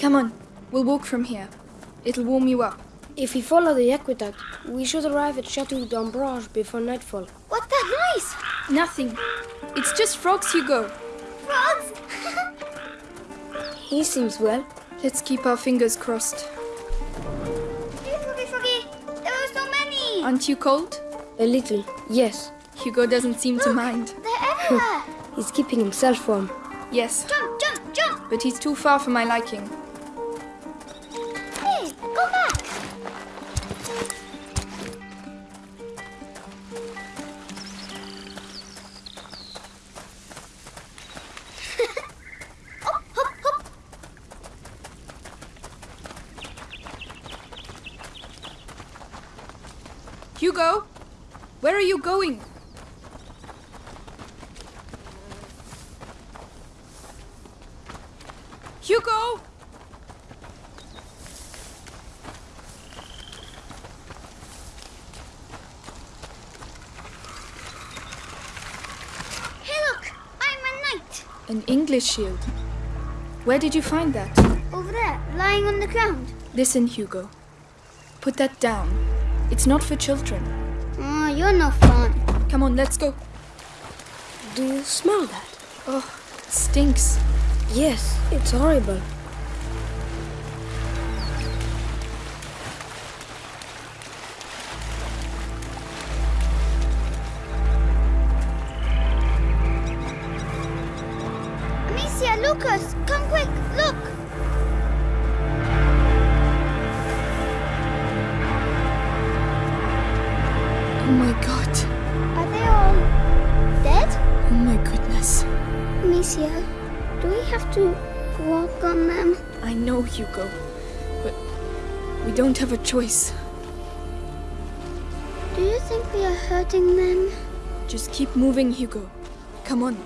Come on, we'll walk from here. It'll warm you up. If we follow the aqueduct, we should arrive at Chateau d'Ombrage before nightfall. What's that noise? Nothing. It's just frogs, Hugo. Frogs? He seems well. Let's keep our fingers crossed. Hey, Froggy, Froggy. There are so many. Aren't you cold? A little, yes. Hugo doesn't seem to mind. They're everywhere. He's keeping himself warm. Yes, jump, jump, jump. but he's too far for my liking. Hugo, where are you going? Hugo! Hey, look. I'm a knight. An English shield. Where did you find that? Over there, lying on the ground. Listen, Hugo. Put that down. It's not for children. Oh, you're no fun. Come on, let's go. Do you smell that? Oh, it stinks. Yes, it's horrible. Amicia, do we have to walk on them? I know, Hugo. But we don't have a choice. Do you think we are hurting them? Just keep moving, Hugo. Come on.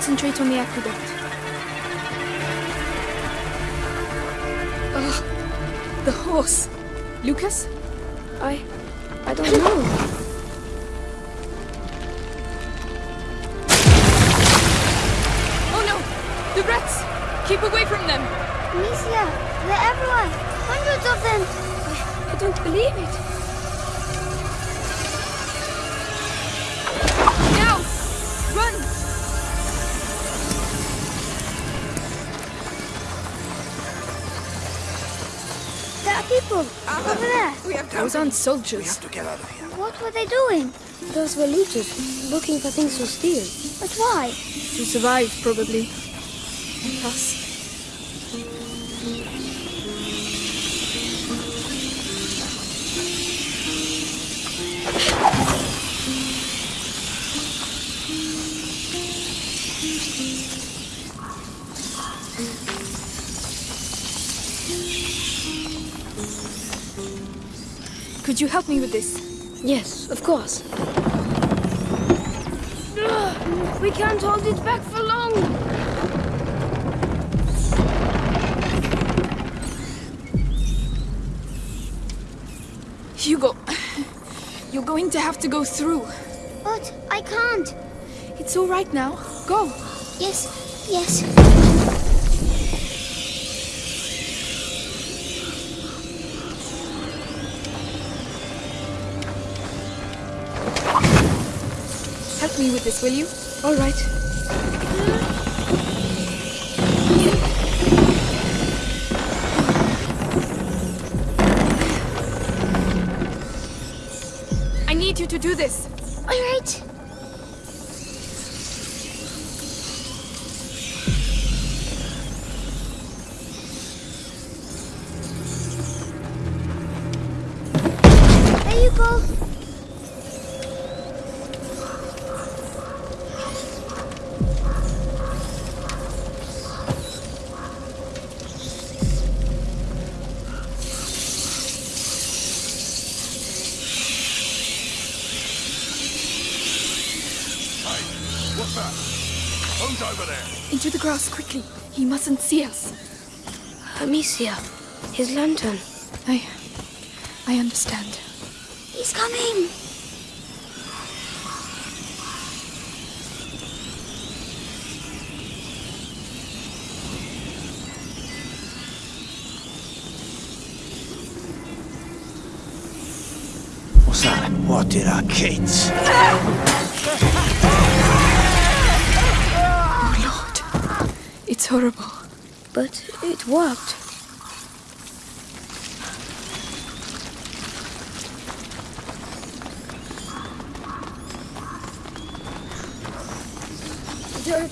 Concentrate on the aqueduct. Ugh. The horse. Lucas? I. I don't know. Oh no! The rats! Keep away from them! Amicia, they're everywhere. Hundreds of them. I don't believe it. There are people over there. We have Those aren't soldiers. to get out of here. What were they doing? Those were looters, looking for things to steal. But why? To survive, probably. Us. Could you help me with this? Yes, of course. Ugh, we can't hold it back for long. Hugo, you're going to have to go through. But I can't. It's all right now. Go. Yes, yes. Me with this, will you? All right. I need you to do this. All right. There you go. Amicia, his lantern. I. Oh, I understand. He's coming. What's that? What did our kids? Oh, Lord. It's horrible. But it worked.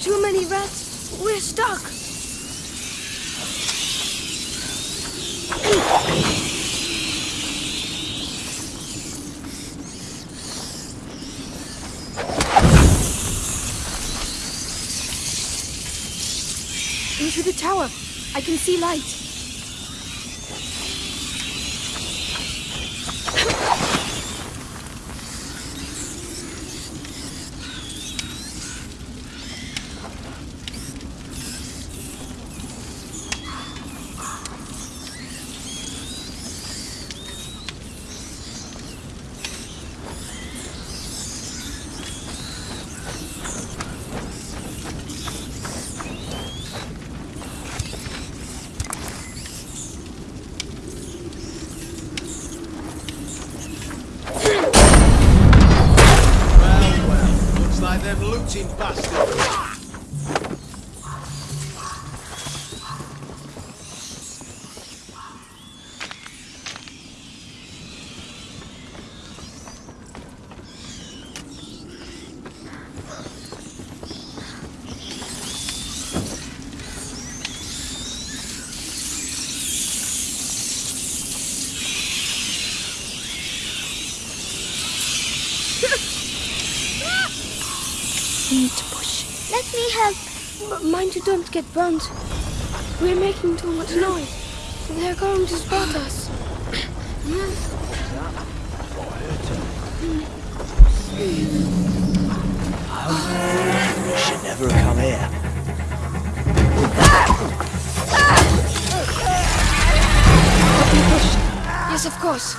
Too many rats. We're stuck. Into the tower. I can see light. Well, well, looks like them looting bastards. We need to push. Let me help. But mind you don't get burnt. We're making too much noise. They're going to spot us. We should never have come here. Yes, of course.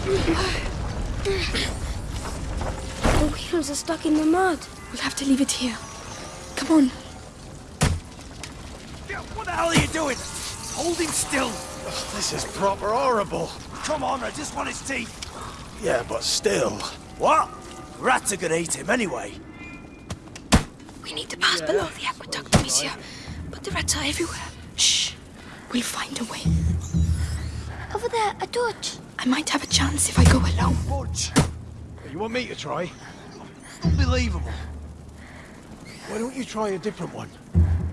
The wheels are stuck in the mud. We'll have to leave it here. Come on. What the hell are you doing? Hold him still. This is proper horrible. Come on, I just want his teeth. Yeah, but still. What? Rats are gonna eat him anyway. We need to pass below the aqueduct, Amicia. But the rats are everywhere. Shh. We'll find a way. Over there, a torch. I might have a chance if I go alone. Budge. You want me to try? Unbelievable. Why don't you try a different one?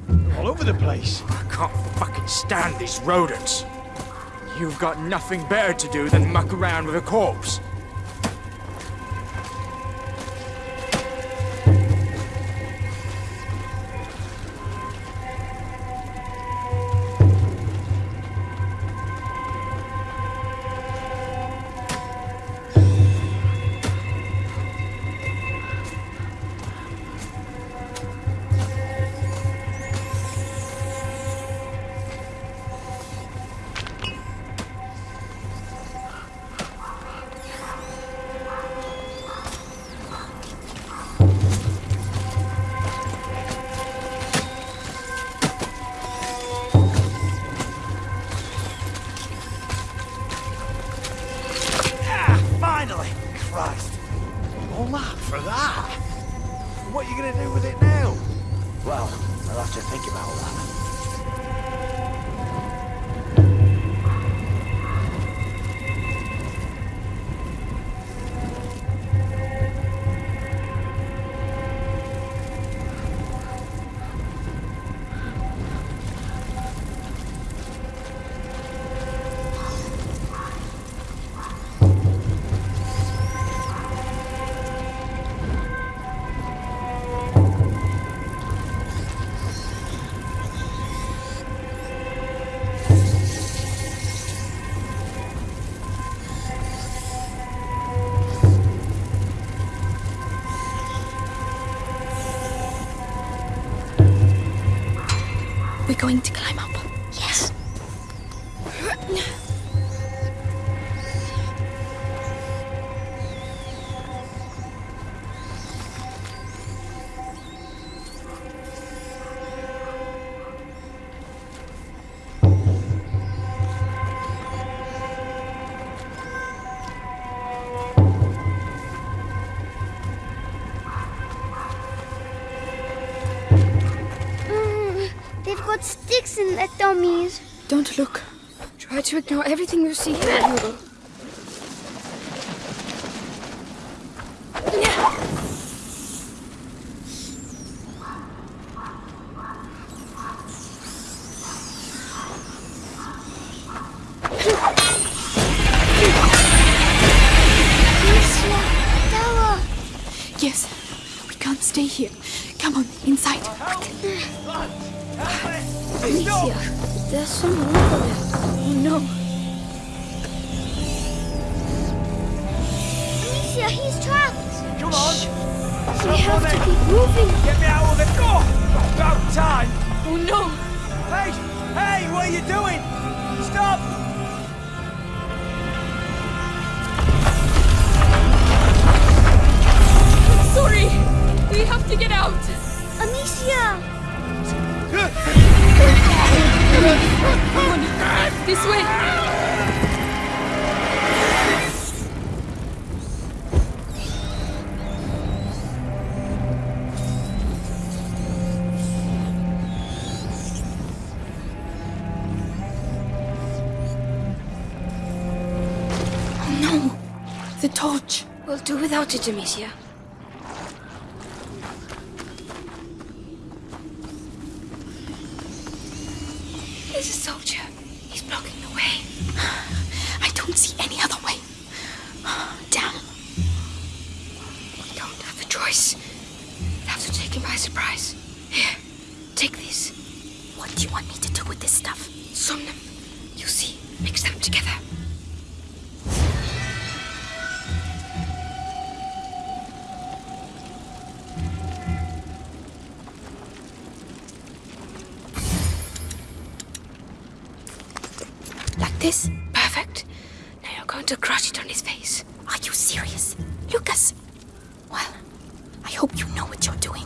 They're all over the place. I can't fucking stand these rodents. You've got nothing better to do than muck around with a corpse. Going to climb dummies. Don't look. Try to ignore everything you see here. Yes. We can't stay here. Come on, inside. Amicia, there's someone over there. Oh no. Amicia, he's trapped. Come on! We have to keep moving. Get me out of the door! About time! Oh no! Hey! Hey! What are you doing? Stop! Sorry! We have to get out! Amicia. This way! Oh no! The torch! We'll do without it, Amicia. There's a soldier. He's blocking the way. I don't see any other way. Damn. We don't have a choice. We take surprise. Here, take this. What do you want me to do with this stuff? Somnum. You see, mix them together. Like this? Perfect. Now you're going to crush it on his face. Are you serious? Lucas! Well, I hope you know what you're doing.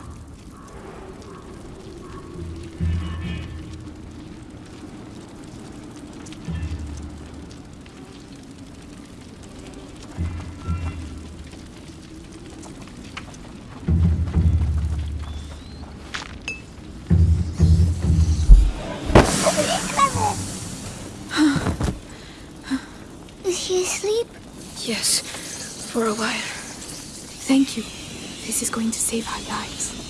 Yes, for a while. Thank you. This is going to save our lives.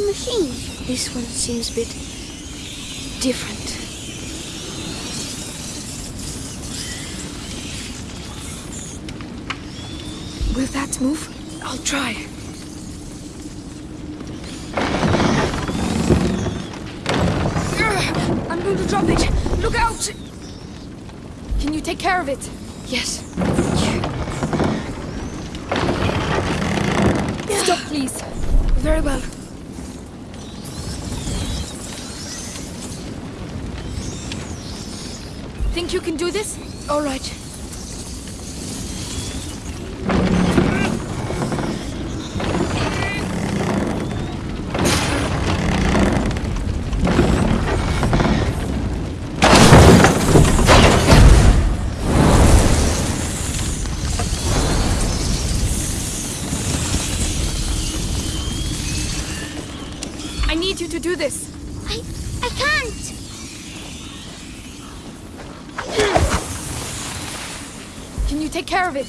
Machine. This one seems a bit different. Will that move? I'll try. I'm going to drop it. Look out! Can you take care of it? Yes. Stop, please. Very well. Think you can do this? All right. of it.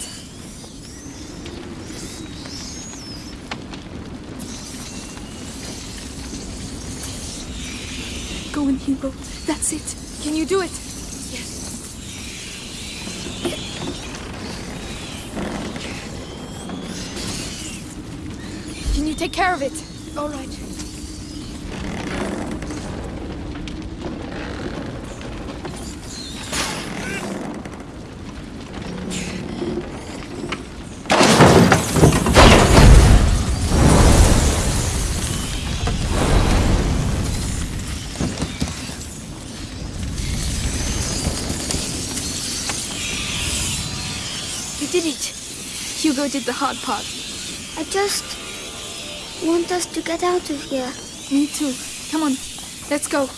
Go in, Hugo. That's it. Can you do it? Yes. Can you take care of it? All right. You did it. Hugo did the hard part. I just want us to get out of here. Me too. Come on, let's go.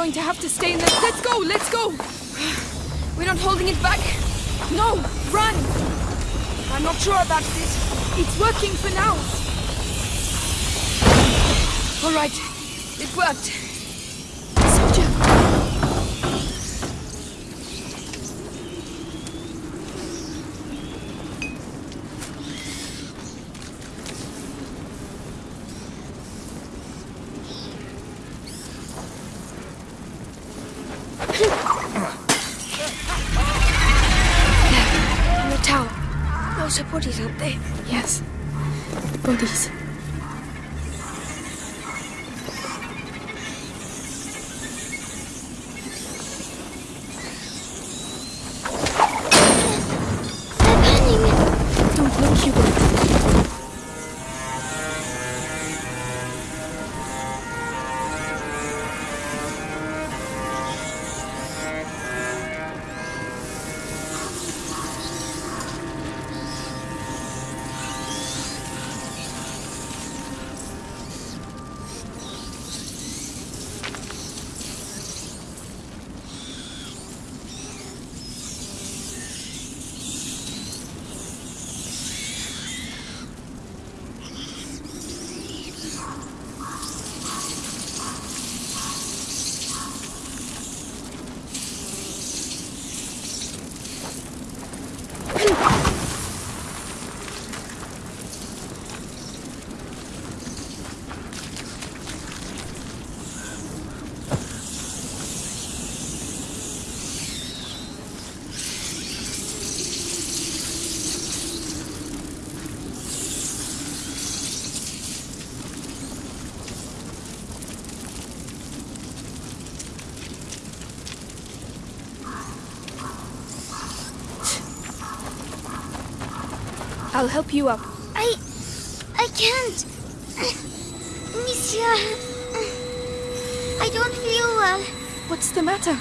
Going to have to stay in the. Let's go. Let's go. We're not holding it back. No, run. I'm not sure about this. It's working for now. All right, it worked. I'll help you up. I. I can't. Monsieur. I don't feel well. What's the matter?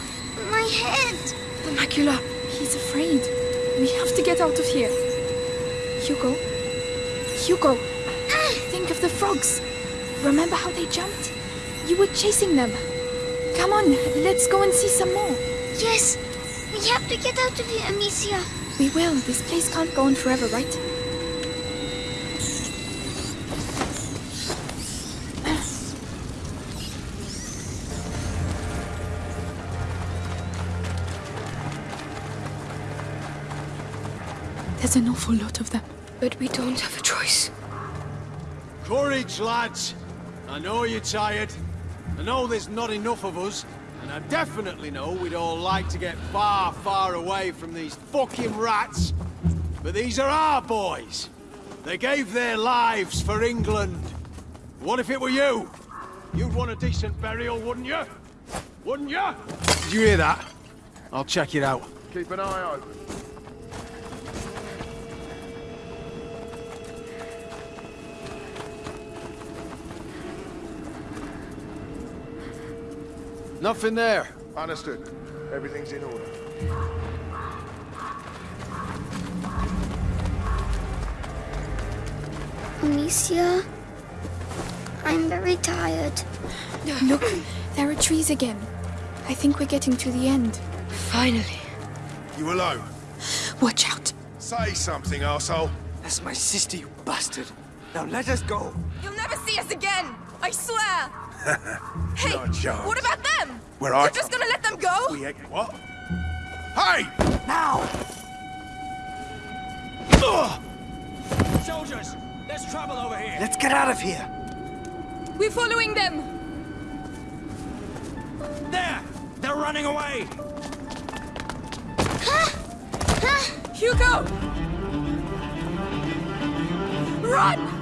My head. The macula. He's afraid. We have to get out of here. Hugo? Hugo! Think of the frogs. Remember how they jumped? You were chasing them. Come on, let's go and see some more. Yes. We have to get out of here, Amicia. We will. This place can't go on forever, right? There's an awful lot of them. But we don't have a choice. Courage, lads. I know you're tired. I know there's not enough of us. And I definitely know we'd all like to get far, far away from these fucking rats. But these are our boys. They gave their lives for England. What if it were you? You'd want a decent burial, wouldn't you? Wouldn't you? Did you hear that? I'll check it out. Keep an eye open. Nothing there. Understood. Everything's in order. Amicia. I'm very tired. Look, there are trees again. I think we're getting to the end. Finally. You alone? Watch out. Say something, asshole. That's my sister, you bastard. Now let us go. You'll never see us again! I swear! hey, Not what about them? Where I You're just gonna let them them go? We ain't... What? Hey! Now! Soldiers, there's trouble over here. Let's get out of here! We're following them. There! They're running away! Hugo! Run!